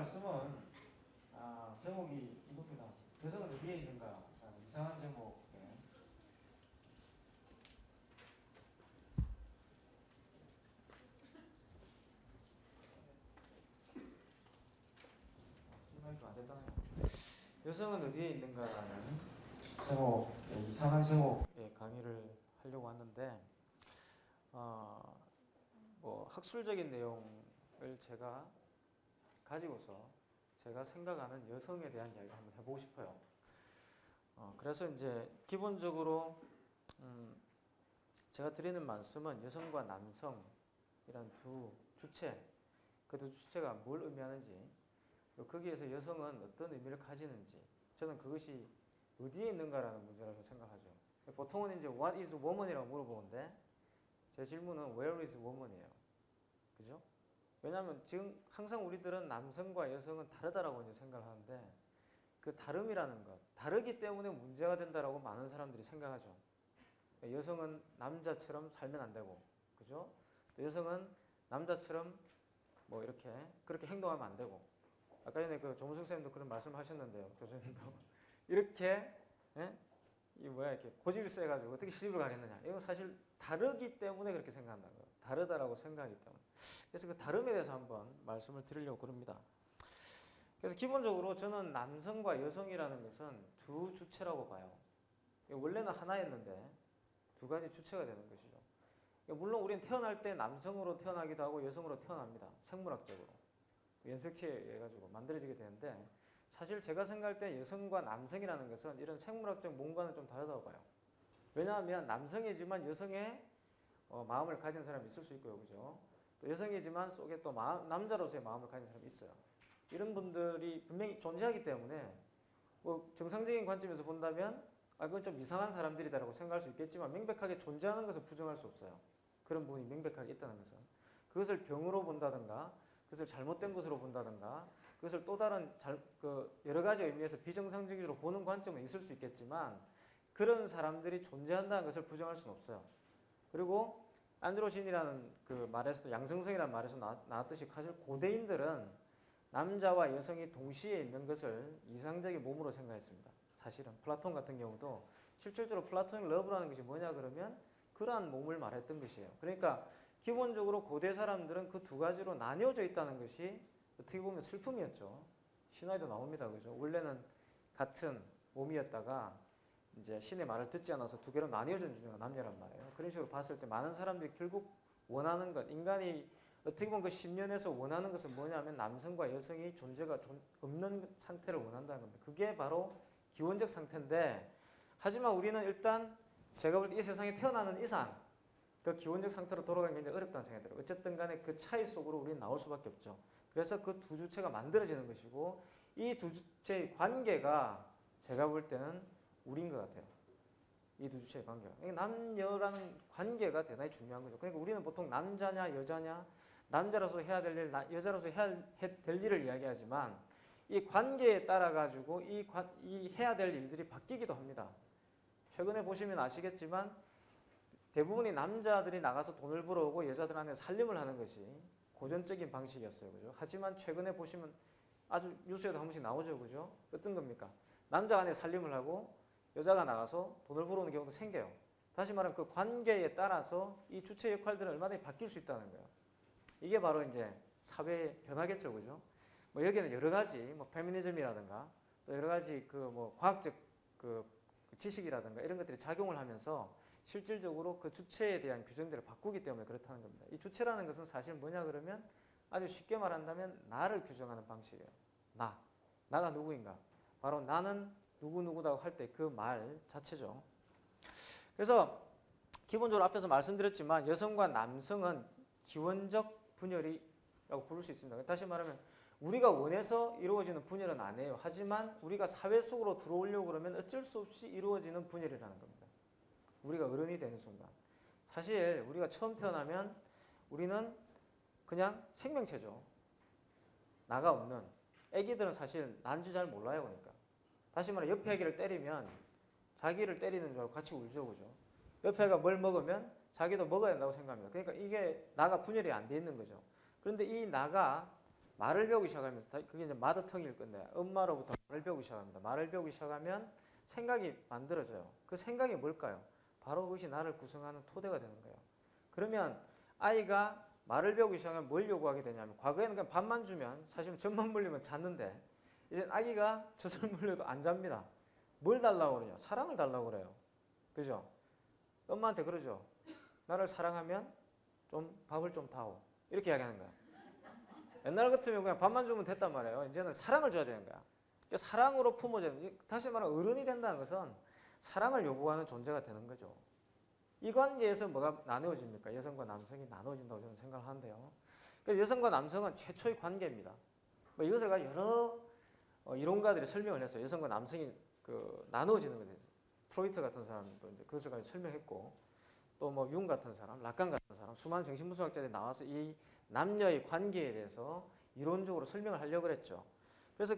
말씀은 아, 제목이 이겁니다. 여성은 어디에 있는가? 라는 이상한 제목. 예. 안 됐다네요. 여성은 어디에 있는가라는 제목, 예, 이상한 제목의 강의를 하려고 왔는데, 어, 뭐 학술적인 내용을 제가 가지고서 제가 생각하는 여성에 대한 이야기를 한번 해보고 싶어요. 어, 그래서 이제 기본적으로 음, 제가 드리는 말씀은 여성과 남성 이란 두 주체, 그두 주체가 뭘 의미하는지, 거기에서 여성은 어떤 의미를 가지는지, 저는 그것이 어디에 있는가라는 문제라고 생각하죠. 보통은 이제 What is woman이라고 물어보는데 제 질문은 Where is woman이에요. 그죠? 왜냐하면 지금 항상 우리들은 남성과 여성은 다르다라고 이제 생각을 하는데 그 다름이라는 것, 다르기 때문에 문제가 된다라고 많은 사람들이 생각하죠. 여성은 남자처럼 살면 안 되고, 그죠? 또 여성은 남자처럼 뭐 이렇게 그렇게 행동하면 안 되고, 아까 전에 그 조문석 선생님도 그런 말씀하셨는데요, 교수님도 이렇게 예? 이 뭐야 이렇게 고집이 세가지고 어떻게 시집을 가겠느냐? 이건 사실 다르기 때문에 그렇게 생각한다는 거예요. 다르다라고 생각하기 때문에. 그래서 그 다름에 대해서 한번 말씀을 드리려고 그럽니다. 그래서 기본적으로 저는 남성과 여성이라는 것은 두 주체라고 봐요. 원래는 하나였는데 두 가지 주체가 되는 것이죠. 물론 우리는 태어날 때 남성으로 태어나기도 하고 여성으로 태어납니다. 생물학적으로. 연색체 해가지고 만들어지게 되는데 사실 제가 생각할 때 여성과 남성이라는 것은 이런 생물학적 뭔가는 좀 다르다고 봐요. 왜냐하면 남성이지만 여성의 어, 마음을 가진 사람이 있을 수 있고요. 그죠? 또 여성이지만 속에 또 마음, 남자로서의 마음을 가진 사람이 있어요. 이런 분들이 분명히 존재하기 때문에 뭐 정상적인 관점에서 본다면 아, 그건 좀 이상한 사람들이다라고 생각할 수 있겠지만 명백하게 존재하는 것은 부정할 수 없어요. 그런 부분이 명백하게 있다는 것은. 그것을 병으로 본다든가 그것을 잘못된 것으로 본다든가 그것을 또 다른 잘, 그 여러 가지 의미에서 비정상적으로 보는 관점은 있을 수 있겠지만 그런 사람들이 존재한다는 것을 부정할 수는 없어요. 그리고 androgyne이라는 그 말에서도 양성성이라는 말에서 나, 나왔듯이 사실 고대인들은 남자와 여성이 동시에 있는 것을 이상적인 몸으로 생각했습니다. 사실은 플라톤 같은 경우도 실질적으로 플라토닉 러브라는 것이 뭐냐 그러면 그러한 몸을 말했던 것이에요. 그러니까 기본적으로 고대 사람들은 그 두 가지로 나뉘어져 있다는 것이 어떻게 보면 슬픔이었죠. 신화에도 나옵니다. 그죠? 원래는 같은 몸이었다가 이제 신의 말을 듣지 않아서 두 개로 나뉘어진 존재가 남녀란 말이에요. 그런 식으로 봤을 때 많은 사람들이 결국 원하는 것, 인간이 어떻게 보면 그 10년에서 원하는 것은 뭐냐면 남성과 여성이 존재가 없는 상태를 원한다는 겁니다. 그게 바로 기원적 상태인데 하지만 우리는 일단 제가 볼 때 이 세상에 태어나는 이상 그 기원적 상태로 돌아가기 굉장히 어렵다는 생각이 들어요. 어쨌든 간에 그 차이 속으로 우리는 나올 수밖에 없죠. 그래서 그 두 주체가 만들어지는 것이고 이 두 주체의 관계가 제가 볼 때는 우리인 것 같아요. 이 두 주체의 관계가. 그러니까 남녀라는 관계가 대단히 중요한 거죠. 그러니까 우리는 보통 남자냐 여자냐 남자로서 해야 될 일, 여자로서 해야 될 일을 이야기하지만 이 관계에 따라 가지고 이, 관, 이 해야 될 일들이 바뀌기도 합니다. 최근에 보시면 아시겠지만 대부분이 남자들이 나가서 돈을 벌어오고 여자들한테 살림을 하는 것이 고전적인 방식이었어요. 그죠? 하지만 최근에 보시면 아주 뉴스에도 한 번씩 나오죠. 그죠? 어떤 겁니까? 남자가 안에 살림을 하고 여자가 나가서 돈을 벌어오는 경우도 생겨요. 다시 말하면 그 관계에 따라서 이 주체 역할들은 얼마든지 바뀔 수 있다는 거예요. 이게 바로 이제 사회의 변화겠죠. 그죠? 뭐 여기는 여러 가지 뭐 페미니즘이라든가 또 여러 가지 그 뭐 과학적 그 지식이라든가 이런 것들이 작용을 하면서 실질적으로 그 주체에 대한 규정들을 바꾸기 때문에 그렇다는 겁니다. 이 주체라는 것은 사실 뭐냐 그러면 아주 쉽게 말한다면 나를 규정하는 방식이에요. 나. 나가 누구인가. 바로 나는 누구누구다고 할 때 그 말 자체죠. 그래서 기본적으로 앞에서 말씀드렸지만 여성과 남성은 기원적 분열이라고 부를 수 있습니다. 다시 말하면 우리가 원해서 이루어지는 분열은 아니에요. 하지만 우리가 사회 속으로 들어오려고 그러면 어쩔 수 없이 이루어지는 분열이라는 겁니다. 우리가 어른이 되는 순간. 사실 우리가 처음 태어나면 우리는 그냥 생명체죠. 나가 없는. 애기들은 사실 난지 잘 몰라요. 그러니까. 다시 말해 옆에 애기를 때리면 자기를 때리는 줄 알고 같이 울죠, 그죠? 옆에 애가 뭘 먹으면 자기도 먹어야 된다고 생각합니다. 그러니까 이게 나가 분열이 안 돼 있는 거죠. 그런데 이 나가 말을 배우기 시작하면서 다- 그게 이제 마더텅일 건데 엄마로부터 말을 배우기 시작합니다. 말을 배우기 시작하면 생각이 만들어져요. 그 생각이 뭘까요? 바로 그것이 나를 구성하는 토대가 되는 거예요. 그러면 아이가 말을 배우기 시작하면 뭘 요구하게 되냐면 과거에는 그냥 밥만 주면 사실 젖만 물리면 잤는데 이제 아기가 젖을 물려도 안 잡니다. 뭘 달라고 그러냐? 사랑을 달라고 그래요. 그죠? 엄마한테 그러죠. 나를 사랑하면 좀 밥을 좀 다오. 이렇게 이야기하는 거야. 옛날 같으면 그냥 밥만 주면 됐단 말이에요. 이제는 사랑을 줘야 되는 거야. 그러니까 사랑으로 품어지는 다시 말하면 어른이 된다는 것은 사랑을 요구하는 존재가 되는 거죠. 이 관계에서 뭐가 나누어집니까? 여성과 남성이 나누어진다고 저는 생각하는데요. 그러니까 여성과 남성은 최초의 관계입니다. 뭐 이것을 가지고 여러 어, 이론가들이 설명을 했어요. 여성과 남성이 그 나누어지는 것에 대해서. 프로이트 같은 사람도 이제 그것을 가지고 설명했고 또 뭐 융 같은 사람, 라칸 같은 사람, 수많은 정신분석학자들이 나와서 이 남녀의 관계에 대해서 이론적으로 설명을 하려고 그랬죠. 그래서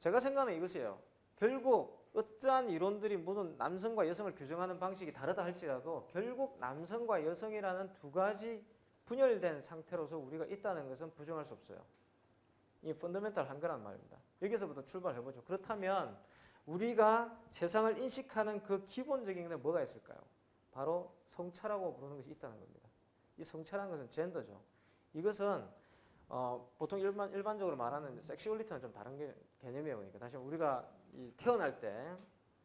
제가 생각하는 이것이에요. 결국 어떠한 이론들이 모든 남성과 여성을 규정하는 방식이 다르다 할지라도 결국 남성과 여성이라는 두 가지 분열된 상태로서 우리가 있다는 것은 부정할 수 없어요. 이 펀더멘탈한 거란 말입니다. 여기서부터 출발해보죠. 그렇다면 우리가 세상을 인식하는 그 기본적인 게 뭐가 있을까요? 바로 성차라고 부르는 것이 있다는 겁니다. 이 성차라는 것은 젠더죠. 이것은 어, 보통 일반 일반적으로 말하는 섹슈얼리티는 좀 다른 개, 개념이에요. 그러니까 다시 우리가 이 태어날 때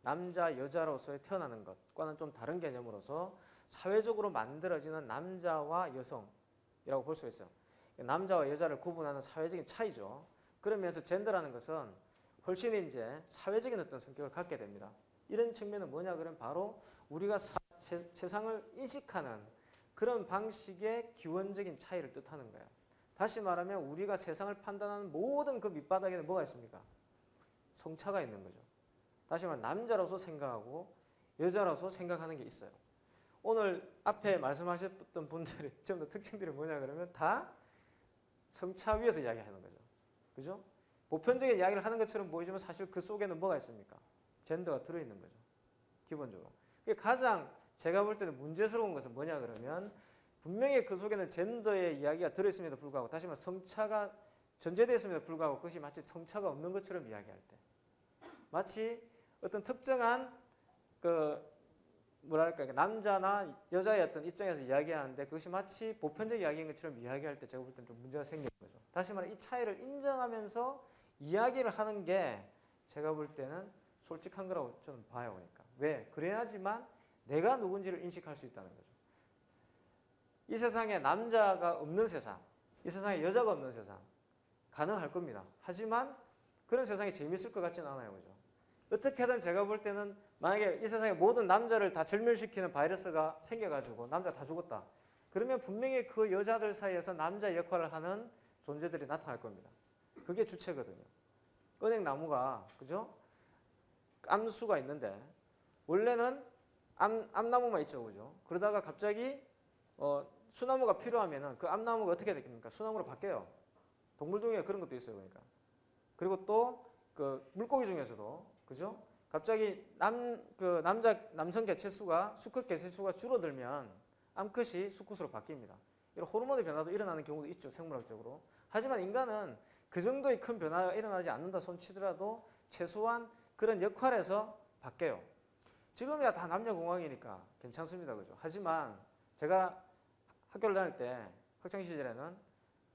남자 여자로서의 태어나는 것과는 좀 다른 개념으로서 사회적으로 만들어지는 남자와 여성이라고 볼 수가 있어요. 남자와 여자를 구분하는 사회적인 차이죠. 그러면서 젠더라는 것은 훨씬 이제 사회적인 어떤 성격을 갖게 됩니다. 이런 측면은 뭐냐 그러면 바로 우리가 사- 세, 세상을 인식하는 그런 방식의 기원적인 차이를 뜻하는 거예요. 다시 말하면 우리가 세상을 판단하는 모든 그 밑바닥에는 뭐가 있습니까? 성차가 있는 거죠. 다시 말하면 남자로서 생각하고 여자로서 생각하는 게 있어요. 오늘 앞에 말씀하셨던 분들의 전부 다 특징들이 뭐냐 그러면 다 성차 위에서 이야기하는 거죠. 그죠? 보편적인 이야기를 하는 것처럼 보이지만 사실 그 속에는 뭐가 있습니까? 젠더가 들어있는 거죠. 기본적으로. 가장 제가 볼 때는 문제스러운 것은 뭐냐 그러면 분명히 그 속에는 젠더의 이야기가 들어있음에도 불구하고 다시 말해 성차가 전제되어 있음에도 불구하고 그것이 마치 성차가 없는 것처럼 이야기할 때 마치 어떤 특정한 그 뭐랄까 남자나 여자의 어떤 입장에서 이야기하는데 그것이 마치 보편적 이야기인 것처럼 이야기할 때 제가 볼 때는 좀 문제가 생기는 거죠. 다시 말해 이 차이를 인정하면서 이야기를 하는 게 제가 볼 때는 솔직한 거라고 저는 봐요. 그러니까 왜 그래야지만 내가 누군지를 인식할 수 있다는 거죠. 이 세상에 남자가 없는 세상, 이 세상에 여자가 없는 세상 가능할 겁니다. 하지만 그런 세상이 재밌을 것 같지는 않아요, 그죠? 어떻게든 제가 볼 때는 만약에 이 세상에 모든 남자를 다 절멸시키는 바이러스가 생겨가지고 남자 다 죽었다. 그러면 분명히 그 여자들 사이에서 남자 역할을 하는 존재들이 나타날 겁니다. 그게 주체거든요. 은행나무가 그죠? 암수가 있는데 원래는 암, 암나무만 있죠, 그죠? 그러다가 갑자기 어, 수나무가 필요하면은 그 암나무가 어떻게 됩니까? 수나무로 바뀌어요. 동물 중에 그런 것도 있어요, 그러니까. 그리고 또 그 물고기 중에서도 그죠? 갑자기 남 그 남자 남성 개체 수가 수컷 개체 수가 줄어들면 암컷이 수컷으로 바뀝니다. 이런 호르몬의 변화도 일어나는 경우도 있죠, 생물학적으로. 하지만 인간은 그 정도의 큰 변화가 일어나지 않는다 손치더라도 최소한 그런 역할에서 바뀌어요. 지금이야 다 남녀 공학이니까 괜찮습니다, 그죠? 하지만 제가 학교를 다닐 때 학창 시절에는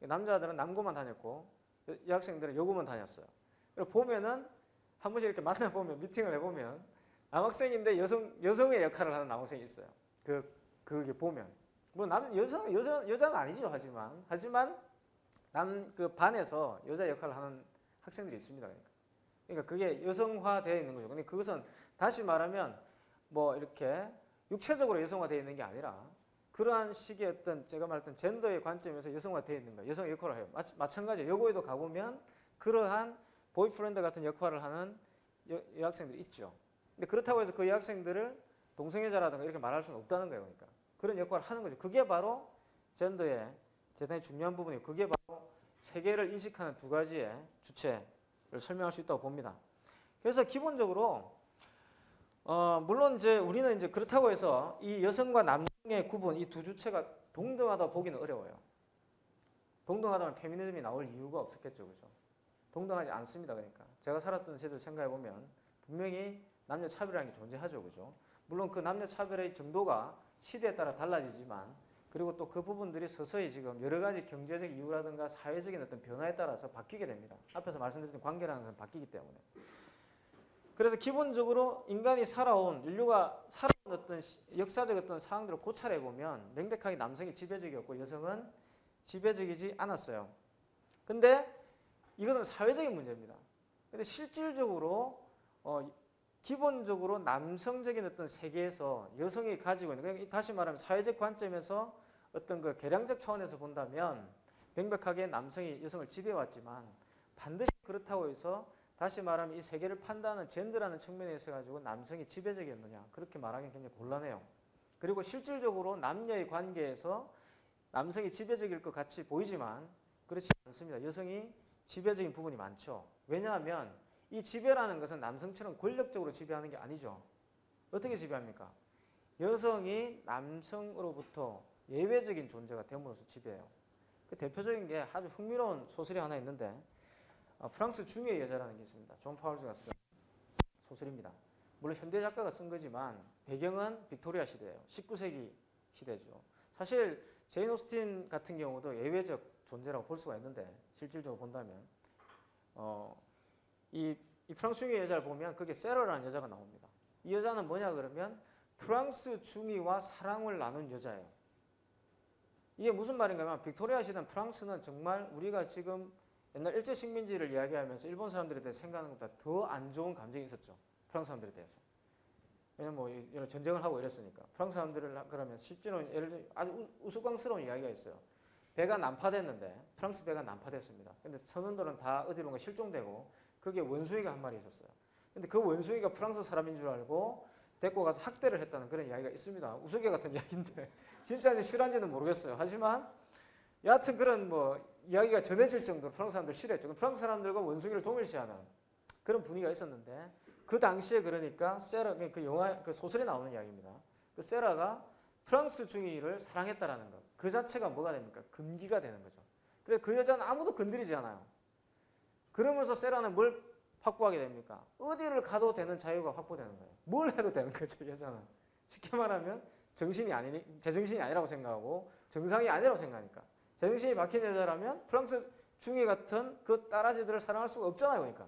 남자들은 남고만 다녔고 여- 여학생들은 여고만 다녔어요. 보면은 한 번씩 이렇게 만나 보면 미팅을 해보면 남학생인데 여성 여성의 역할을 하는 남학생이 있어요. 그 그게 보면 뭐 남 여성 여자 여자는 아니죠 하지만 하지만 남 그 반에서 여자 역할을 하는 학생들이 있습니다. 그러니까 그러니까 그게 여성화되어 있는 거죠. 근데 그것은 다시 말하면 뭐 이렇게 육체적으로 여성화되어 있는 게 아니라 그러한 식의 어떤 제가 말했던 젠더의 관점에서 여성화되어 있는 거예요. 여성 역할을 해요. 마, 마찬가지 여고에도 가보면 그러한 보이프렌드 같은 역할을 하는 여, 여학생들이 있죠. 근데 그렇다고 해서 그 여학생들을 동성애자라든가 이렇게 말할 수는 없다는 거예요. 그러니까 그런 역할을 하는 거죠. 그게 바로 젠더의 대단히 중요한 부분이고 그게 바로 세계를 인식하는 두 가지의 주체를 설명할 수 있다고 봅니다. 그래서 기본적으로 어, 물론 이제 우리는 이제 그렇다고 해서 이 여성과 남성의 구분 이 두 주체가 동등하다 보기는 어려워요. 동등하다면 페미니즘이 나올 이유가 없었겠죠, 그죠? 동등하지 않습니다, 그러니까 제가 살았던 세대를 생각해 보면 분명히 남녀 차별이라는 게 존재하죠, 그죠? 물론 그 남녀 차별의 정도가 시대에 따라 달라지지만 그리고 또 그 부분들이 서서히 지금 여러 가지 경제적 이유라든가 사회적인 어떤 변화에 따라서 바뀌게 됩니다. 앞에서 말씀드렸던 관계라는 것은 바뀌기 때문에. 그래서 기본적으로 인간이 살아온 인류가 살아온 어떤 시- 역사적 어떤 상황들을 고찰해 보면 명백하게 남성이 지배적이었고 여성은 지배적이지 않았어요. 근데 이것은 사회적인 문제입니다. 근데 실질적으로 어, 기본적으로 남성적인 어떤 세계에서 여성이 가지고 있는 다시 말하면 사회적 관점에서 어떤 그 계량적 차원에서 본다면 명백하게 남성이 여성을 지배해왔지만 반드시 그렇다고 해서 다시 말하면 이 세계를 판단하는 젠더라는 측면에 있어 가지고 남성이 지배적이었느냐 그렇게 말하기 굉장히 곤란해요. 그리고 실질적으로 남녀의 관계에서 남성이 지배적일 것 같이 보이지만 그렇지 않습니다. 여성이 지배적인 부분이 많죠. 왜냐하면 이 지배라는 것은 남성처럼 권력적으로 지배하는 게 아니죠. 어떻게 지배합니까? 여성이 남성으로부터 예외적인 존재가 됨으로써 지배해요. 그 대표적인 게 아주 흥미로운 소설이 하나 있는데 어, 프랑스 중위의 여자라는 게 있습니다. 존 파울즈가 쓴 소설입니다. 물론 현대 작가가 쓴 거지만 배경은 빅토리아 시대예요. 19세기 시대죠. 사실 제인 오스틴 같은 경우도 예외적 존재라고 볼 수가 있는데 실질적으로 본다면 어, 이, 이 프랑스 중의 여자를 보면 그게 세러라는 여자가 나옵니다. 이 여자는 뭐냐 그러면 프랑스 중의와 사랑을 나눈 여자예요. 이게 무슨 말인가 하면 빅토리아 시대 프랑스는 정말 우리가 지금 옛날 일제 식민지를 이야기하면서 일본 사람들에 대해 생각하는 것보다 더 안 좋은 감정이 있었죠. 프랑스 사람들에 대해서. 왜냐면 뭐 이런 전쟁을 하고 이랬으니까. 프랑스 사람들을 하- 그러면 실제로 예를 들어 아주 우- 우스꽝스러운 이야기가 있어요. 배가 난파됐는데 프랑스 배가 난파됐습니다. 근데 선원들은 다 어디론가 실종되고 거기에 원숭이가 한 마리 있었어요. 근데 그 원숭이가 프랑스 사람인 줄 알고 데리고 가서 학대를 했다는 그런 이야기가 있습니다. 우스개 같은 이야기인데 진짜인지 실화인지는 모르겠어요. 하지만 여하튼 그런 뭐 이야기가 전해질 정도로 프랑스 사람들 싫어했죠. 프랑스 사람들과 원숭이를 동일시하는 그런 분위기가 있었는데 그 당시에 그러니까 세라 그 영화 그 소설에 나오는 이야기입니다. 그 세라가 프랑스 중의를 사랑했다라는 것. 그 자체가 뭐가 됩니까? 금기가 되는 거죠. 그래 그 여자는 아무도 건드리지 않아요. 그러면서 세라는 뭘 확보하게 됩니까? 어디를 가도 되는 자유가 확보되는 거예요. 뭘 해도 되는 거죠, 여자는. 쉽게 말하면 정신이 아니니 제정신이 아니라고 생각하고 정상이 아니라고 생각하니까. 제정신이 박힌 여자라면 프랑스 중의 같은 그 딸아지들을 사랑할 수가 없잖아요, 그러니까.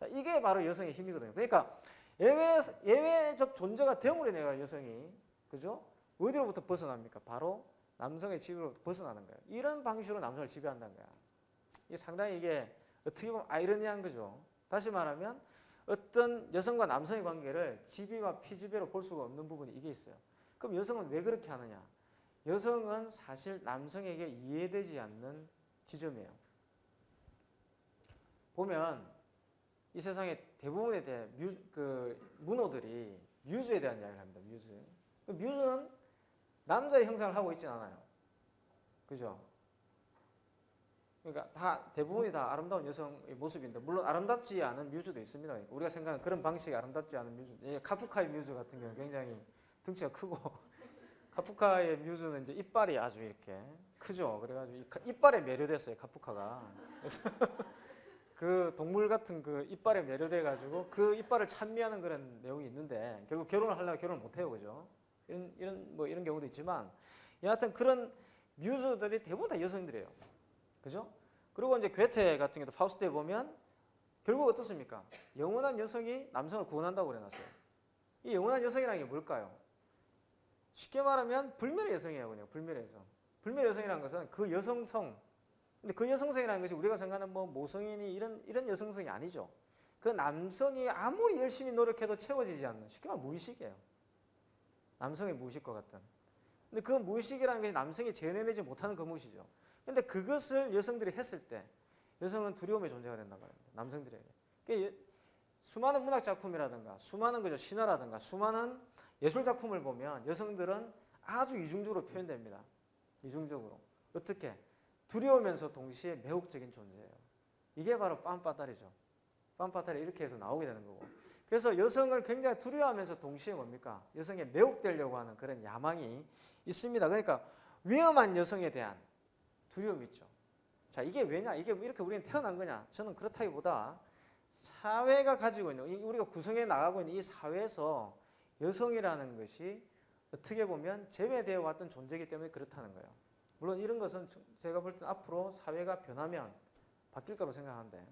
자, 이게 바로 여성의 힘이거든요. 그러니까 예외 예외적 존재가 됨으로 내가 여성이 그죠? 어디로부터 벗어납니까? 바로 남성의 지배로부터 벗어나는 거예요. 이런 방식으로 남성을 지배한다는 거야. 이게 상당히 이게 어떻게 보면 아이러니한 거죠. 다시 말하면 어떤 여성과 남성의 관계를 지배와 피지배로 볼 수가 없는 부분이 이게 있어요. 그럼 여성은 왜 그렇게 하느냐? 여성은 사실 남성에게 이해되지 않는 지점이에요. 보면 이 세상의 대부분에 대해 뮤, 그 문호들이 뮤즈에 대한 이야기를 합니다. 뮤즈. 그 뮤즈는 남자의 형상을 하고 있진 않아요. 그죠? 그러니까 다 대부분이 다 아름다운 여성의 모습인데 물론 아름답지 않은 뮤즈도 있습니다. 우리가 생각하는 그런 방식이 아름답지 않은 뮤즈. 예, 카프카의 뮤즈 같은 경우 는 굉장히 등치가 크고 카프카의 뮤즈는 이제 이빨이 아주 이렇게 크죠. 그래가지고 이빨에 매료됐어요. 카프카가. 그래서 그 동물 같은 그 이빨에 매료돼 가지고 그 이빨을 찬미하는 그런 내용이 있는데 결국 결혼을 하려면 결혼을 못 해요, 그죠? 이런 이런 뭐 이런 경우도 있지만 여하튼 그런 뮤즈들이 대부분 다 여성들이에요, 그죠? 그리고 이제 괴테 같은 경우도 파우스트에 보면 결국 어떻습니까? 영원한 여성이 남성을 구원한다고 그래놨어요. 이 영원한 여성이라는 게 뭘까요? 쉽게 말하면 불멸의 여성이에요, 그냥 불멸의 여성. 불멸의 여성이라는 것은 그 여성성 근데 그 여성성이라는 것이 우리가 생각하는 뭐 모성인이 이런 이런 여성성이 아니죠. 그 남성이 아무리 열심히 노력해도 채워지지 않는 쉽게 말하면 무의식이에요. 남성의 무의식 과 같은. 근데 그 무의식이라는 게 남성이 재현해내지 못하는 그 무의식이죠. 근데 그것을 여성들이 했을 때 여성은 두려움의 존재가 된단 말입니다. 남성들에게. 수많은 문학 작품이라든가 수많은 그저 신화라든가 수많은 예술 작품을 보면 여성들은 아주 이중적으로 표현됩니다. 이중적으로. 어떻게? 두려우면서 동시에 매혹적인 존재예요. 이게 바로 빰빠따리죠. 빰빠따리 이렇게 해서 나오게 되는 거고. 그래서 여성을 굉장히 두려워하면서 동시에 뭡니까? 여성에 매혹되려고 하는 그런 야망이 있습니다. 그러니까 위험한 여성에 대한 두려움이 있죠. 자, 이게 왜냐? 이게 이렇게 우리는 태어난 거냐? 저는 그렇다기보다 사회가 가지고 있는 이- 우리가 구성해 나가고 있는 이 사회에서 여성이라는 것이 어떻게 보면 제외되어 왔던 존재이기 때문에 그렇다는 거예요. 물론 이런 것은 저- 제가 볼 때 앞으로 사회가 변하면 바뀔 거라고 생각하는데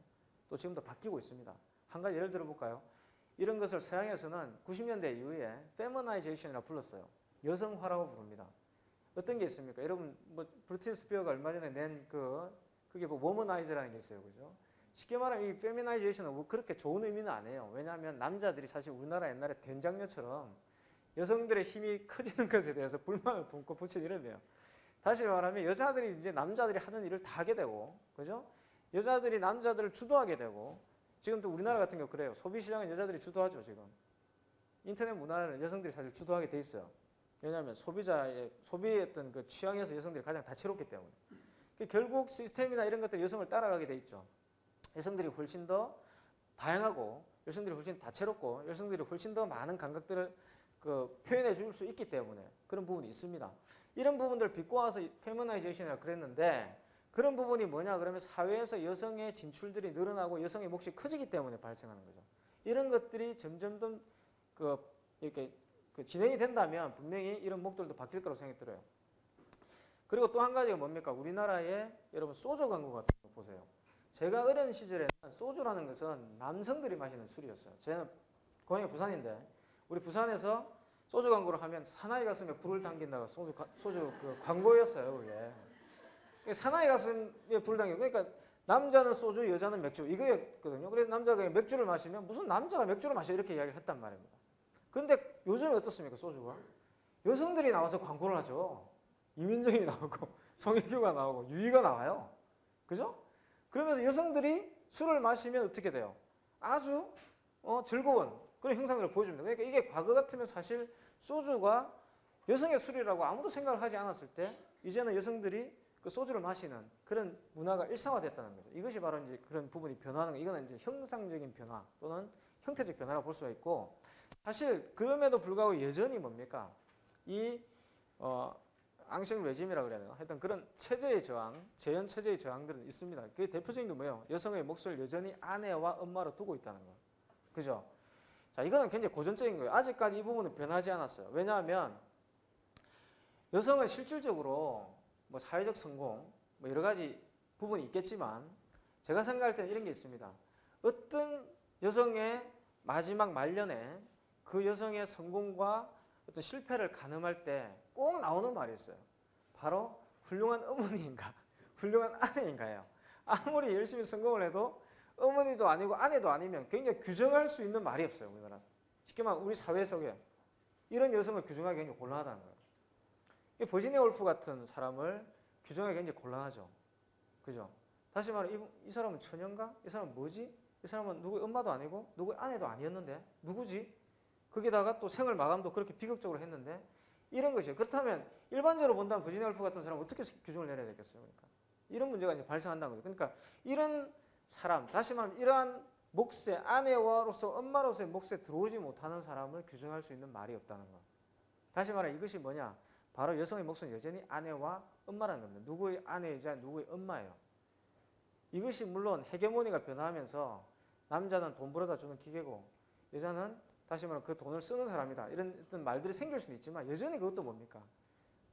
또 지금도 바뀌고 있습니다. 한 가지 예를 들어 볼까요? 이런 것을 서양에서는 90년대 이후에 feminization이라고 불렀어요. 여성화라고 부릅니다. 어떤 게 있습니까? 여러분 뭐 브리트니 스피어스가 얼마 전에 낸 그 그게 뭐 Womanizer라는 게 있어요. 그죠? 쉽게 말하면 이 feminization은 뭐 그렇게 좋은 의미는 아니에요. 왜냐하면 남자들이 사실 우리나라 옛날에 된장녀처럼 여성들의 힘이 커지는 것에 대해서 불만을 품고 붙인 이름이에요. 다시 말하면 여자들이 이제 남자들이 하는 일을 다 하게 되고, 그죠? 여자들이 남자들을 주도하게 되고, 지금 또 우리나라 같은 경우 그래요. 소비 시장은 여자들이 주도하죠 지금. 인터넷 문화는 여성들이 사실 주도하게 돼 있어요. 왜냐하면 소비자의 어떤 그 취향에서 여성들이 가장 다채롭기 때문에. 그 결국 시스템이나 이런 것들 여성을 따라가게 돼 있죠. 여성들이 훨씬 더 다양하고 여성들이 훨씬 다채롭고 여성들이 훨씬 더 많은 감각들을 그 표현해 줄 수 있기 때문에 그런 부분이 있습니다. 이런 부분들을 비꼬아서 feminization이라고 그랬는데 그런 부분이 뭐냐 그러면 사회에서 여성의 진출들이 늘어나고 여성의 몫이 커지기 때문에 발생하는 거죠. 이런 것들이 점점 더 그 이렇게 그 진행이 된다면 분명히 이런 목들도 바뀔 거라고 생각이 들어요. 그리고 또 한 가지가 뭡니까? 우리나라의 여러분 소주 광고 같은 거 보세요. 제가 어린 시절에는 소주라는 것은 남성들이 마시는 술이었어요. 저는 고향이 부산인데 우리 부산에서 소주 광고를 하면 사나이 가슴에 불을 당긴다가 소주 가- 소주 그 광고였어요, 그게. 사나이 가슴에 불을 당겨. 그러니까 남자는 소주, 여자는 맥주 이거였거든요. 그래서 남자가 맥주를 마시면 무슨 남자가 맥주를 마셔 이렇게 이야기를 했단 말입니다. 근데 요즘에 어떻습니까, 소주가? 여성들이 나와서 광고를 하죠. 이민정이 나오고 송혜교가 나오고 유희가 나와요. 그죠? 그러면서 여성들이 술을 마시면 어떻게 돼요? 아주 어, 즐거운 그런 형상들을 보여줍니다. 그러니까 이게 과거 같으면 사실 소주가 여성의 술이라고 아무도 생각을 하지 않았을 때 이제는 여성들이 그 소주를 마시는 그런 문화가 일상화됐다는 거죠. 이것이 바로 이제 그런 부분이 변화하는 거. 이거는 이제 형상적인 변화 또는 형태적 변화라고 볼 수가 있고 사실 그럼에도 불구하고 여전히 뭡니까 이 어, 앙생 레짐이라 그래야 되나? 하여튼 그런 체제의 저항, 재현 체제의 저항들은 있습니다. 그 대표적인 게 뭐예요? 여성의 몫을 여전히 아내와 엄마로 두고 있다는 거. 그죠? 자, 이거는 굉장히 고전적인 거예요. 아직까지 이 부분은 변하지 않았어요. 왜냐하면 여성은 실질적으로 뭐 사회적 성공, 뭐 여러 가지 부분이 있겠지만 제가 생각할 때는 이런 게 있습니다. 어떤 여성의 마지막 말년에 그 여성의 성공과 어떤 실패를 가늠할 때 꼭 나오는 말이 있어요. 바로 훌륭한 어머니인가, 훌륭한 아내인가요. 아무리 열심히 성공을 해도 어머니도 아니고 아내도 아니면 굉장히 규정할 수 있는 말이 없어요. 우리나라. 쉽게 말하면 우리 사회 속에 이런 여성을 규정하기 굉장히 곤란하다는 거예요. 이 버지니아 울프 같은 사람을 규정하기 굉장히 곤란하죠. 그죠? 다시 말해 이, 이 사람은 처녀인가? 이 사람은 뭐지? 이 사람은 누구의 엄마도 아니고 누구의 아내도 아니었는데 누구지? 거기다가 또 생을 마감도 그렇게 비극적으로 했는데 이런 것이에요. 그렇다면 일반적으로 본다면 버지니아 울프 같은 사람은 어떻게 규정을 내려야 되겠어요? 그러니까 이런 문제가 이제 발생한다는 거죠. 그러니까 이런 사람, 다시 말하면 이러한 몫에 아내와로서 엄마로서의 몫에 들어오지 못하는 사람을 규정할 수 있는 말이 없다는 거. 다시 말해 이것이 뭐냐? 바로 여성의 몫은 여전히 아내와 엄마라는 겁니다. 누구의 아내이자 누구의 엄마예요. 이것이 물론 헤게모니가 변화하면서 남자는 돈 벌어다 주는 기계고 여자는 다시 말하면 그 돈을 쓰는 사람이다. 이런 어떤 말들이 생길 수는 있지만 여전히 그것도 뭡니까?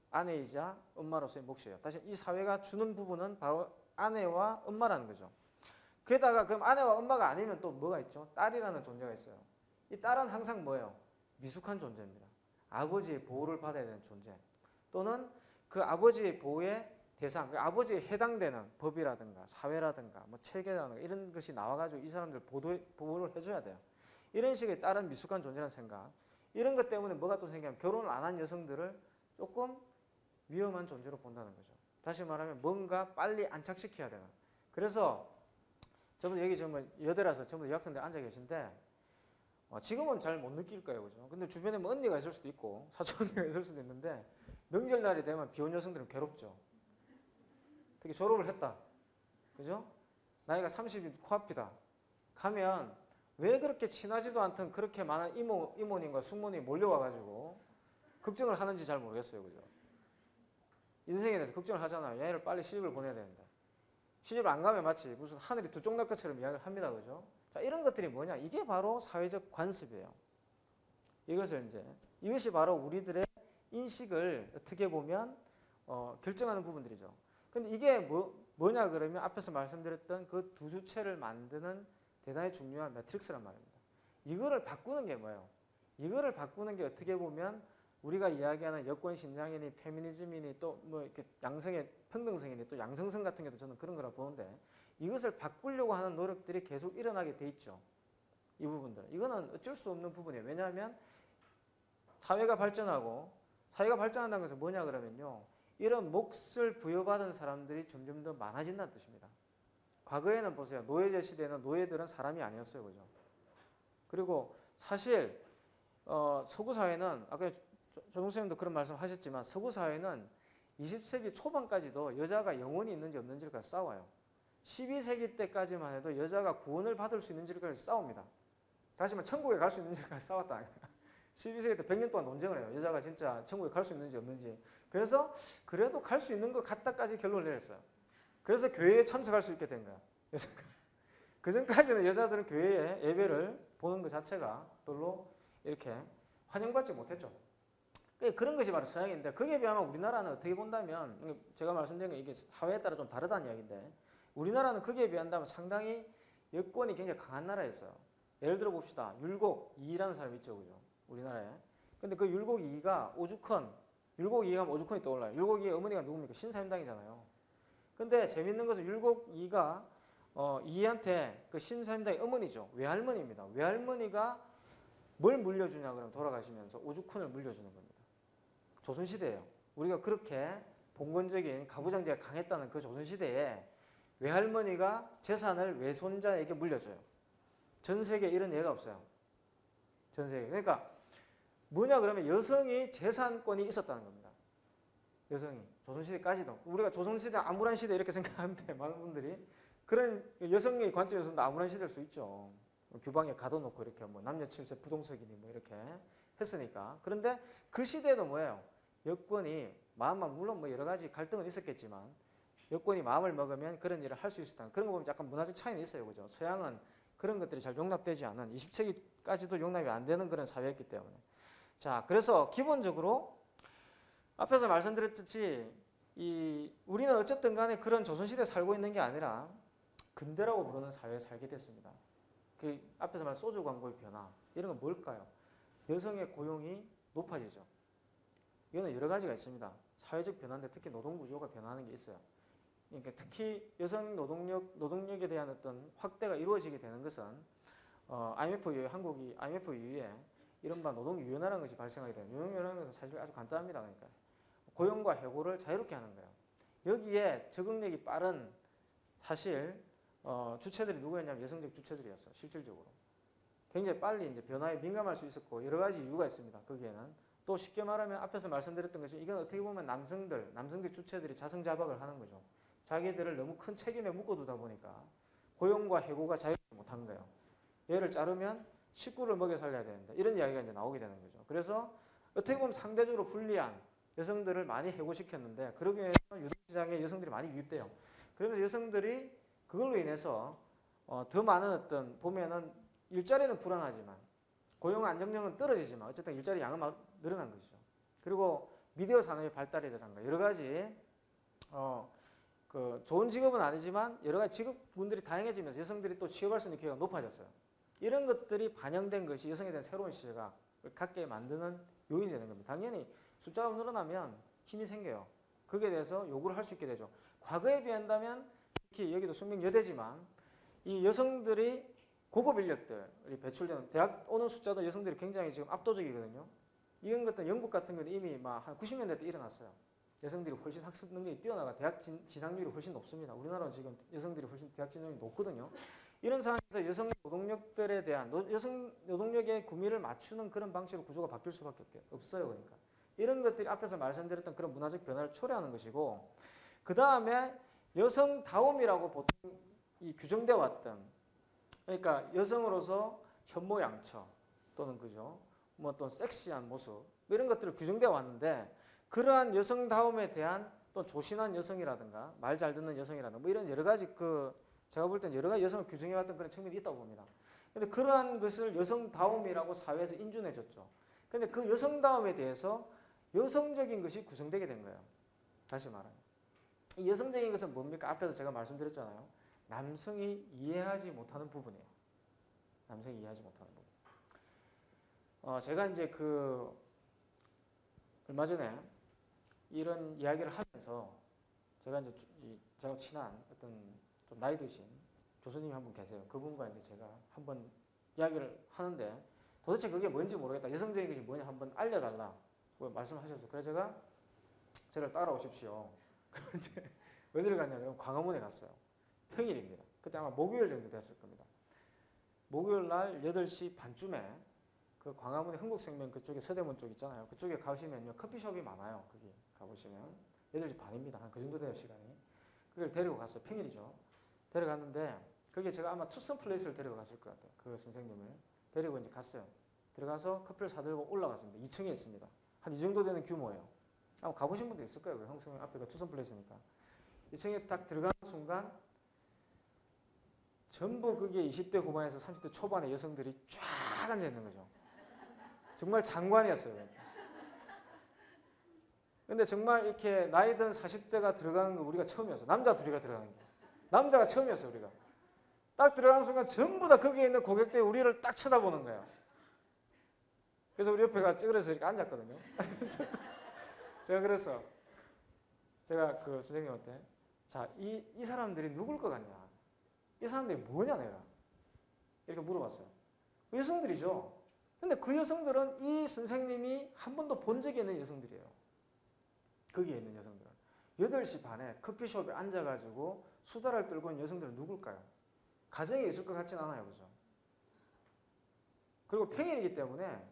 아내이자 엄마로서의 몫이에요. 다시 이 사회가 주는 부분은 바로 아내와 엄마라는 거죠. 게다가 그럼 아내와 엄마가 아니면 또 뭐가 있죠? 딸이라는 존재가 있어요. 이 딸은 항상 뭐예요? 미숙한 존재입니다. 아버지의 보호를 받아야 되는 존재. 또는 그 아버지의 보호의 대상, 그 아버지에 해당되는 법이라든가 사회라든가 뭐 체계라든가 이런 것이 나와가지고 이 사람들 보도, 보호를 해줘야 돼요. 이런 식의 다른 미숙한 존재라는 생각. 이런 것 때문에 뭐가 또 생기냐면 결혼을 안 한 여성들을 조금 위험한 존재로 본다는 거죠. 다시 말하면 뭔가 빨리 안착시켜야 되는. 그래서 저분 여기 정말 여대라서 전부 여학생들 앉아 계신데 어, 지금은 잘 못 느낄 거예요, 그죠? 근데 주변에 뭐 언니가 있을 수도 있고 사촌 언니가 있을 수도 있는데 명절날이 되면 비혼 여성들은 괴롭죠. 특히 졸업을 했다, 그죠? 나이가 30이 코앞이다. 가면 왜 그렇게 친하지도 않던 그렇게 많은 이모, 이모님과 숙모님이 몰려와가지고 걱정을 하는지 잘 모르겠어요. 그죠? 인생에 대해서 걱정을 하잖아요. 얘를 빨리 시집을 보내야 되는데. 시집을 안 가면 마치 무슨 하늘이 두쪽 날 것처럼 이야기를 합니다. 그죠? 자, 이런 것들이 뭐냐? 이게 바로 사회적 관습이에요. 이것을 이제, 이것이 바로 우리들의 인식을 어떻게 보면 어, 결정하는 부분들이죠. 근데 이게 뭐, 뭐냐 그러면 앞에서 말씀드렸던 그 두 주체를 만드는 대단히 중요한 매트릭스란 말입니다. 이거를 바꾸는 게 뭐예요? 이거를 바꾸는 게 어떻게 보면 우리가 이야기하는 여권 신장이니 페미니즘이니 또 뭐 이렇게 양성의 평등성이니 또 양성성 같은 게도 저는 그런 거라 보는데 이것을 바꾸려고 하는 노력들이 계속 일어나게 돼 있죠. 이 부분들. 이거는 어쩔 수 없는 부분이에요. 왜냐하면 사회가 발전하고 사회가 발전한다는 것은 뭐냐 그러면요. 이런 몫을 부여받은 사람들이 점점 더 많아진다는 뜻입니다. 과거에는 보세요. 노예제 시대에는 노예들은 사람이 아니었어요. 그죠? 그리고 사실 어, 서구 사회는 아까 조동 선생님도 그런 말씀 하셨지만 서구 사회는 20세기 초반까지도 여자가 영혼이 있는지 없는지를 싸워요. 12세기 때까지만 해도 여자가 구원을 받을 수 있는지를 싸웁니다. 다시 말해 천국에 갈 수 있는지를 싸웠다. 12세기 때 100년 동안 논쟁을 해요. 여자가 진짜 천국에 갈 수 있는지 없는지. 그래서 그래도 갈 수 있는 것 같다까지 결론을 내렸어요. 그래서 교회에 참석할 수 있게 된 거야. 그 전까지는 여자들은 교회에 예배를 보는 것 자체가 별로 이렇게 환영받지 못했죠. 그 그런 것이 바로 서양인데 거기에 비하면 우리나라는 어떻게 본다면 제가 말씀드린 건 이게 사회에 따라 좀 다르다는 이야기인데 우리나라는 거기에 비한다면 상당히 여권이 굉장히 강한 나라였어요. 예를 들어 봅시다. 율곡 이라는 사람이 있죠, 그죠? 우리나라에. 근데 그 율곡 이가 오죽헌, 율곡 이가 오죽헌이 떠올라요. 율곡 이의 어머니가 누굽니까? 신사임당이잖아요. 근데 재밌는 것은 율곡 이가 어, 이한테 그 신사임당의 어머니죠. 외할머니입니다. 외할머니가 뭘 물려주냐 그러면 돌아가시면서 오죽헌을 물려주는 겁니다. 조선시대예요. 우리가 그렇게 봉건적인 가부장제가 강했다는 그 조선시대에 외할머니가 재산을 외손자에게 물려줘요. 전 세계에 이런 예가 없어요. 전 세계. 그러니까 뭐냐 그러면 여성이 재산권이 있었다는 겁니다. 여성이 조선시대까지도 우리가 조선시대 암울한 시대 이렇게 생각하는데 많은 분들이 그런 여성의 관점에서는 암울한 시대일 수 있죠. 규방에 가둬놓고 이렇게 뭐 남녀 칠세 부동석이니 뭐 이렇게 했으니까 그런데 그 시대도 뭐예요? 여권이 마음만 물론 뭐 여러 가지 갈등은 있었겠지만 여권이 마음을 먹으면 그런 일을 할 수 있었다. 그런 거 보면 약간 문화적 차이는 있어요, 그죠? 서양은 그런 것들이 잘 용납되지 않은 20세기까지도 용납이 안 되는 그런 사회였기 때문에 자 그래서 기본적으로 앞에서 말씀드렸듯이 이 우리는 어쨌든 간에 그런 조선시대에 살고 있는 게 아니라 근대라고 부르는 사회에 살게 됐습니다. 그 앞에서 말한 소주 광고의 변화 이런 건 뭘까요? 여성의 고용이 높아지죠. 이거는 여러 가지가 있습니다. 사회적 변화인데 특히 노동 구조가 변화하는 게 있어요. 그러니까 특히 여성 노동력 노동력에 대한 어떤 확대가 이루어지게 되는 것은 어, IMF 이후에 한국이 IMF 이후에 이른바 노동 유연화라는 것이 발생하게 돼요. 노동 유연화라는 것은 사실 아주 간단합니다. 그러니까 고용과 해고를 자유롭게 하는 거예요. 여기에 적응력이 빠른 사실 어, 주체들이 누구였냐면 여성적 주체들이었어요. 실질적으로. 굉장히 빨리 이제 변화에 민감할 수 있었고 여러 가지 이유가 있습니다. 거기에는 또 쉽게 말하면 앞에서 말씀드렸던 것이 이건 어떻게 보면 남성들, 남성적 주체들이 자성자박을 하는 거죠. 자기들을 너무 큰 책임에 묶어두다 보니까 고용과 해고가 자유롭지 못한 거예요. 얘를 자르면 식구를 먹여 살려야 되는데 이런 이야기가 이제 나오게 되는 거죠. 그래서 어떻게 보면 상대적으로 불리한 여성들을 많이 해고시켰는데 그러기 위해서 유동시장에 여성들이 많이 유입돼요. 그러면서 여성들이 그걸로 인해서 어, 더 많은 어떤 보면은 일자리는 불안하지만 고용 안정력은 떨어지지만 어쨌든 일자리 양은 막 늘어난 것이죠. 그리고 미디어 산업의 발달이라든가 여러 가지 어, 그 좋은 직업은 아니지만 여러 가지 직업군들이 다양해지면서 여성들이 또 취업할 수 있는 기회가 높아졌어요. 이런 것들이 반영된 것이 여성에 대한 새로운 시대가 갖게 만드는 요인이 되는 겁니다. 당연히 숫자가 늘어나면 힘이 생겨요. 거기에 대해서 요구를 할 수 있게 되죠. 과거에 비한다면 특히 여기도 숙명 여대지만 이 여성들이 고급 인력들이 배출되는 대학 오는 숫자도 여성들이 굉장히 지금 압도적이거든요. 이런 것들 영국 같은 경우는 이미 막 한 90년대 때 일어났어요. 여성들이 훨씬 학습 능력이 뛰어나가 대학 진, 진학률이 훨씬 높습니다. 우리나라는 지금 여성들이 훨씬 대학 진학률이 높거든요. 이런 상황에서 여성 노동력들에 대한 노, 여성 노동력의 구미를 맞추는 그런 방식으로 구조가 바뀔 수밖에 없어요. 그러니까 이런 것들이 앞에서 말씀드렸던 그런 문화적 변화를 초래하는 것이고 그 다음에 여성다움이라고 보통 이 규정되어 왔던 그러니까 여성으로서 현모양처 또는 그죠? 뭐또 섹시한 모습 뭐 이런 것들을 규정되어 왔는데 그러한 여성다움에 대한 또 조신한 여성이라든가 말 잘 듣는 여성이라든가 뭐 이런 여러 가지 그 제가 볼 땐 여러 가지 여성을 규정해 왔던 그런 측면이 있다고 봅니다. 근데 그러한 것을 여성다움이라고 사회에서 인준해 줬죠. 근데 그 여성다움에 대해서 여성적인 것이 구성되게 된 거예요. 다시 말하면. 이 여성적인 것은 뭡니까? 앞에서 제가 말씀드렸잖아요. 남성이 이해하지 못하는 부분이에요. 남성이 이해하지 못하는 부분. 어, 제가 이제 그 얼마 전에 이런 이야기를 하면서 제가 이제 이 제가 친한 어떤 좀 나이 드신 교수님이 한 분 계세요. 그분과 이제 제가 한번 이야기를 하는데 도대체 그게 뭔지 모르겠다. 여성적인 것이 뭐냐 한번 알려달라. 고 말씀하셔서 그래서 제가 저를 따라오십시오. 그럼 이제 어디를 갔냐면 광화문에 갔어요. 평일입니다. 그때 아마 목요일 정도 됐을 겁니다. 목요일 날 8시 반쯤에 그 광화문의 흥국생명 그쪽에 서대문 쪽 있잖아요. 그쪽에 가시면요. 커피숍이 많아요. 거기 가보시면 8시 반입니다. 한 그 정도 돼요 시간이. 그걸 데리고 갔어요. 평일이죠. 데려갔는데 그게 제가 아마 투썸 플레이스를 데리고 갔을 것 같아요. 그 선생님을 데리고 이제 갔어요. 들어가서 커피를 사들고 올라갔습니다. 2층에 있습니다. 한 이 정도 되는 규모예요. 아마 가보신 분도 있을 거예요. 형성 앞에가 투썸 플레이스니까. 2층에 딱 들어가는 순간 전부 그게 20대 후반에서 30대 초반의 여성들이 쫙 앉아 있는 거죠. 정말 장관이었어요. 근데 정말 이렇게 나이 든 40대가 들어가는 거 우리가 처음이었어. 남자 둘이가 들어가는 거. 남자가 처음이었어 우리가. 딱 들어가는 순간 전부 다 거기에 있는 고객들이 우리를 딱 쳐다보는 거야. 그래서 우리 옆에가 찌그러서 이렇게 앉았거든요. 제가 그래서 제가 그 선생님한테 자, 이, 이 사람들이 누굴 것 같냐? 이 사람들이 뭐냐 내가? 이렇게 물어봤어요. 여성들이죠. 근데 그 여성들은 이 선생님이 한 번도 본 적이 있는 여성들이에요. 거기에 있는 여성들은. 8시 반에 커피숍에 앉아가지고 수다를 떨고 있는 여성들은 누굴까요? 가정에 있을 것 같진 않아요. 그죠? 그리고 평일이기 때문에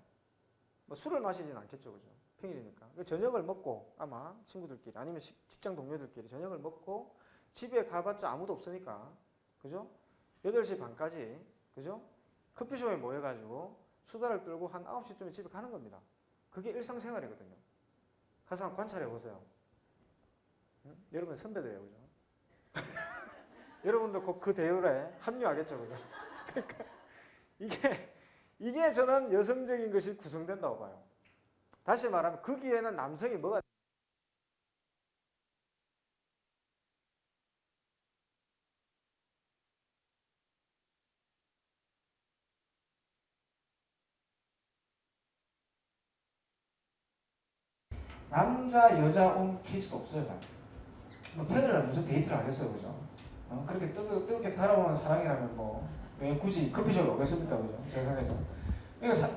뭐 술을 마시진 않겠죠. 그죠? 평일이니까. 저녁을 먹고 아마 친구들끼리 아니면 직장 동료들끼리 저녁을 먹고 집에 가봤자 아무도 없으니까. 그죠? 8시 반까지. 그죠? 커피숍에 모여가지고 수다를 떨고 한 9시쯤에 집에 가는 겁니다. 그게 일상생활이거든요. 가서 한번 관찰해 보세요. 응? 여러분 선배들이에요. 그죠? 여러분도 곧 그 대열에 합류하겠죠. 그죠? 그러니까 이게, 이게 저는 여성적인 것이 구성된다고 봐요. 다시 말하면 거기에는 남성이 뭐가 남자 여자 온 케이스도 없어요. 잘. 뭐 평일날 무슨 데이트를 하겠어요, 그죠? 어, 그렇게 뜨겁, 뜨겁게 달아오는 사랑이라면 뭐, 왜 굳이 커피숍에 오겠습니까, 그죠? 제 생각에는. 그러니까 사,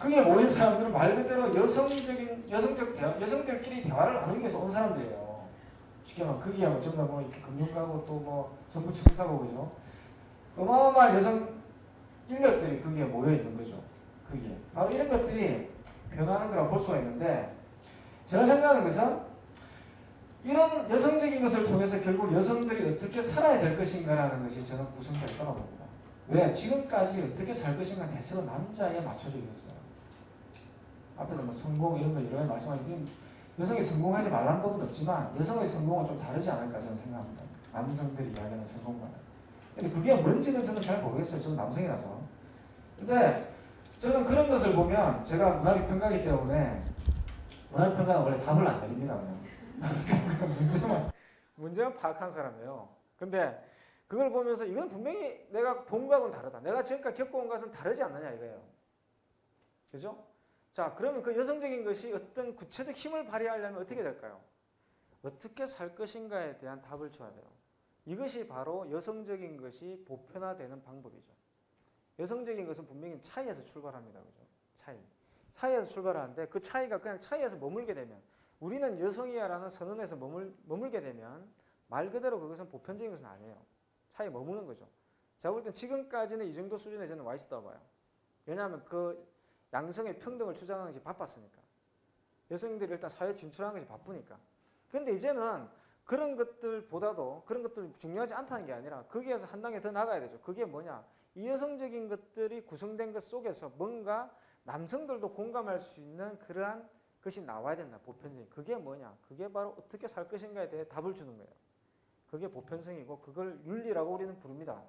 그게 모인 사람들은 말 그대로 여성적인, 여성적 대화, 여성들끼리 대화를 나누기 위해서 온 사람들이에요. 쉽게 말하면 뭐 전부 뭐 금융가고 또 뭐 정부 청사고, 그죠? 어마어마한 여성 인력들이 거기에 모여 있는 거죠. 거기에. 바로 이런 것들이 변하는 거라고 볼 수가 있는데, 제가 생각하는 것은 이런 여성적인 것을 통해서 결국 여성들이 어떻게 살아야 될 것인가라는 것이 저는 구성될 거라고 봅니다. 왜? 지금까지 어떻게 살 것인가 대체로 남자에 맞춰져 있었어요. 앞에서 뭐 성공 이런 거 이런 말씀하신 여성이 성공하지 말라는 법은 없지만 여성의 성공은 좀 다르지 않을까 저는 생각합니다. 남성들이 이야기하는 성공과는. 근데 그게 뭔지는 저는 잘 모르겠어요. 저는 남성이라서. 근데 저는 그런 것을 보면 제가 문학의 평가기 때문에 문학 평가는 원래 답을 안 내립니다. 문제만 문제만 파악한 사람이에요. 근데 그걸 보면서 이건 분명히 내가 본 거하고는 다르다. 내가 지금까지 겪어온 것은 다르지 않느냐 이거예요. 그죠? 자, 그러면 그 여성적인 것이 어떤 구체적 힘을 발휘하려면 어떻게 될까요? 어떻게 살 것인가에 대한 답을 줘야 돼요. 이것이 바로 여성적인 것이 보편화되는 방법이죠. 여성적인 것은 분명히 차이에서 출발합니다. 그죠? 차이. 차이에서 출발하는데 그 차이가 그냥 차이에서 머물게 되면 우리는 여성이야라는 선언에서 머물, 머물게 되면 말 그대로 그것은 보편적인 것은 아니에요. 차이 머무는 거죠. 제가 볼 땐 지금까지는 이 정도 수준에 저는 와 있었다고 봐요. 왜냐하면 그 양성의 평등을 주장하는 것이 바빴으니까. 여성들이 일단 사회에 진출하는 것이 바쁘니까. 그런데 이제는 그런 것들보다도 그런 것들 중요하지 않다는 게 아니라 거기에서 한 단계 더 나가야 되죠. 그게 뭐냐? 이 여성적인 것들이 구성된 것 속에서 뭔가 남성들도 공감할 수 있는 그러한 것이 나와야 된다. 보편적인. 그게 뭐냐? 그게 바로 어떻게 살 것인가에 대해 답을 주는 거예요. 그게 보편성이고 그걸 윤리라고 우리는 부릅니다.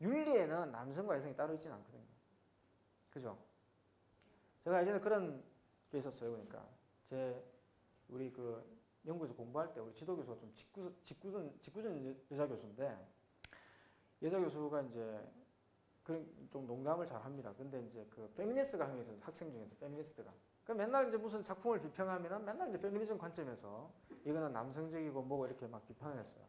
윤리에는 남성과 여성이 따로 있지는 않거든요. 그죠? 제가 예전에 그런 게 있었어요. 그러니까 제 우리 그 연구에서 공부할 때 우리 지도 교수가 좀 짓궂, 짓궂은 짓궂은 여자 교수인데 여자 교수가 이제 그런 좀 농담을 잘 합니다. 근데 이제 그 페미니스트가 한 명 있어요. 학생 중에서 페미니스트가. 그 맨날 이제 무슨 작품을 비평하면은 맨날 이제 페미니즘 관점에서 이거는 남성적이고 뭐고 이렇게 막 비판을 했어요.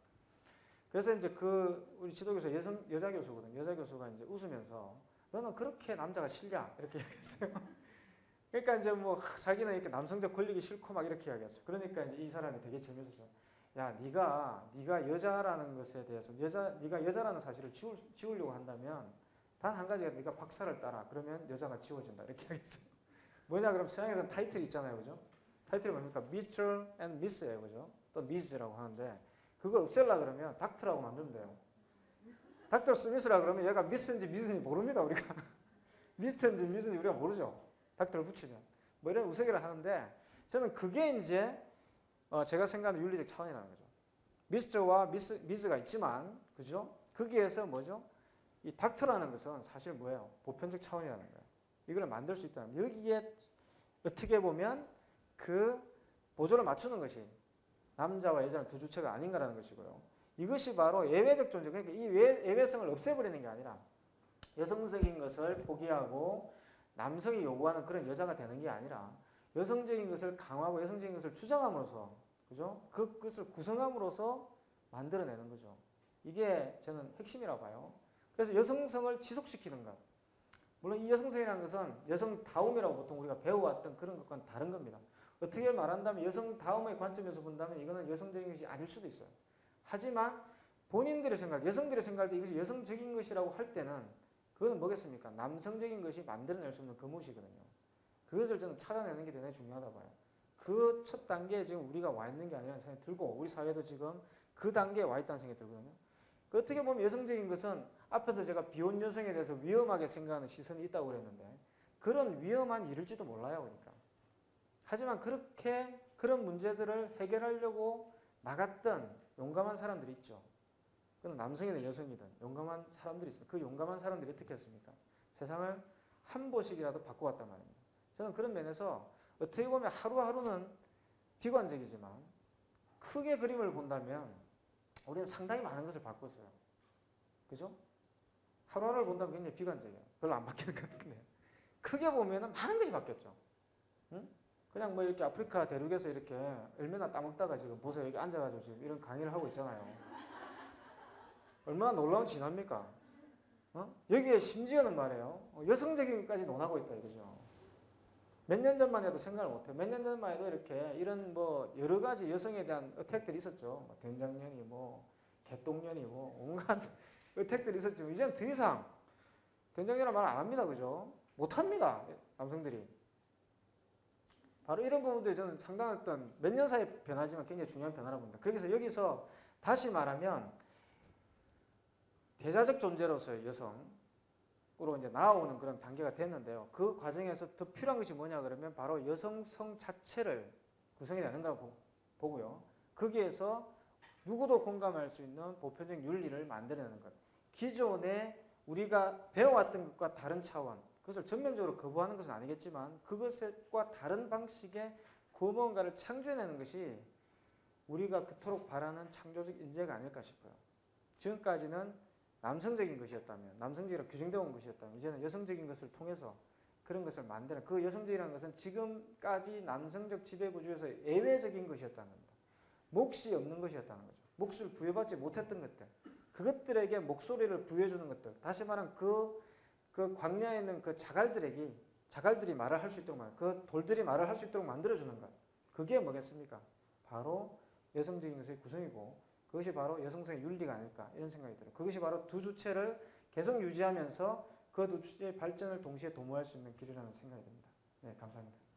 그래서 이제 그 우리 지도교수 여성 여자 교수거든. 여자 교수가 이제 웃으면서 너는 그렇게 남자가 싫냐 이렇게 얘기했어요. 그러니까 이제 뭐 하, 자기는 이렇게 남성적 권력이 싫고 막 이렇게 이야기했어요. 그러니까 이제 이 사람이 되게 재밌었어요. 야, 네가 네가 여자라는 것에 대해서 여자 네가 여자라는 사실을 지울, 지우려고 한다면 단 한 가지가 네가 박사를 따라 그러면 여자가 지워진다 이렇게 하겠어요. 뭐냐 그럼 서양에서는 타이틀 있잖아요, 그죠? 타이틀이 뭡니까? Mr. and Miss예요, 그죠? 또 Ms라고 하는데 그걸 없앨라 그러면 닥터라고 만들면 돼요. 닥터 스미스라 그러면 얘가 미스인지 미스인지 모릅니다, 우리가. 미스인지 미스인지 우리가 모르죠. 닥터를 붙이면 뭐 이런 우스개를 하는데 저는 그게 이제 어 제가 생각하는 윤리적 차원이라는 거죠. 미스터와 미스, 미스가 있지만 그죠? 거기에서 뭐죠? 이 닥터라는 것은 사실 뭐예요? 보편적 차원이라는 거예요. 이걸 만들 수 있다는 여기에 어떻게 보면 그 보조를 맞추는 것이 남자와 여자는 두 주체가 아닌가라는 것이고요. 이것이 바로 예외적 존재, 그러니까 이 예외성을 없애버리는 게 아니라 여성적인 것을 포기하고 남성이 요구하는 그런 여자가 되는 게 아니라 여성적인 것을 강화하고 여성적인 것을 주장함으로써 그죠? 그것을 구성함으로써 만들어내는 거죠. 이게 저는 핵심이라고 봐요. 그래서 여성성을 지속시키는 것. 물론 이 여성성이라는 것은 여성다움이라고 보통 우리가 배워왔던 그런 것과는 다른 겁니다. 어떻게 말한다면 여성다움의 관점에서 본다면 이거는 여성적인 것이 아닐 수도 있어요. 하지만 본인들의 생각, 여성들의 생각할 때 이것이 여성적인 것이라고 할 때는 그거는 뭐겠습니까? 남성적인 것이 만들어낼 수 없는 그무이거든요 그것을 저는 찾아내는 게 대단히 중요하다 봐요. 그 첫 단계에 지금 우리가 와 있는 게 아니라는 생각이 들고 우리 사회도 지금 그 단계에 와 있다는 생각이 들거든요. 그 어떻게 보면 여성적인 것은 앞에서 제가 비혼 여성에 대해서 위험하게 생각하는 시선이 있다고 그랬는데 그런 위험한 일일지도 몰라요. 그러니까. 하지만 그렇게 그런 문제들을 해결하려고 나갔던 용감한 사람들이 있죠. 그건 남성이든 여성이든 용감한 사람들이 있습니다. 그 용감한 사람들이 어떻게 했습니까? 세상을 한 보씩이라도 바꿔왔단 말입니다. 저는 그런 면에서 어떻게 보면 하루하루는 비관적이지만 크게 그림을 본다면 우리는 상당히 많은 것을 바꿨어요. 그죠? 하루하루를 본다면 굉장히 비관적이에요. 별로 안 바뀌는 것 같은데. 크게 보면 많은 것이 바뀌었죠. 응? 그냥 뭐 이렇게 아프리카 대륙에서 이렇게 얼마나 따먹다가 지금 보세요. 여기 앉아가지고 지금 이런 강의를 하고 있잖아요. 얼마나 놀라운 진화입니까? 어? 여기에 심지어는 말이에요. 어, 여성적인 것까지 논하고 있다 이거죠. 몇 년 전만 해도 생각을 못해요. 몇 년 전만 해도 이렇게 이런 뭐 여러 가지 여성에 대한 어택들이 있었죠. 뭐 된장년이 뭐 개똥년이 뭐 온갖 어택들이 있었지만 이제는 더 이상 된장년이라 말 안 합니다. 그죠? 못합니다. 남성들이. 바로 이런 부분들이 저는 어떤 몇년 사이 변하지만 굉장히 중요한 변화라고 봅니다. 그래서 여기서 다시 말하면 대자적 존재로서의 여성으로 이제 나아오는 그런 단계가 됐는데요. 그 과정에서 더 필요한 것이 뭐냐 그러면 바로 여성성 자체를 구성이 되는 거라고 보고요. 거기에서 누구도 공감할 수 있는 보편적 윤리를 만들어내는 것. 기존에 우리가 배워왔던 것과 다른 차원, 그것을 전면적으로 거부하는 것은 아니겠지만 그것과 다른 방식의 무언가를 창조해내는 것이 우리가 그토록 바라는 창조적 인재가 아닐까 싶어요. 지금까지는 남성적인 것이었다면 남성적이라 규정되어 온 것이었다면 이제는 여성적인 것을 통해서 그런 것을 만드는 그 여성적이라는 것은 지금까지 남성적 지배구조에서 예외적인 것이었다는 겁니다. 몫이 없는 것이었다는 거죠. 몫을 부여받지 못했던 것들 그것들에게 목소리를 부여주는 것들 다시 말하면 그, 그 광야에 있는 그 자갈들에게 자갈들이 말을 할 수 있도록 그 돌들이 말을 할 수 있도록 만들어주는 것 그게 뭐겠습니까? 바로 여성적인 것의 구성이고 그것이 바로 여성성의 윤리가 아닐까 이런 생각이 들어요. 그것이 바로 두 주체를 계속 유지하면서 그 두 주체의 발전을 동시에 도모할 수 있는 길이라는 생각이 듭니다. 네, 감사합니다.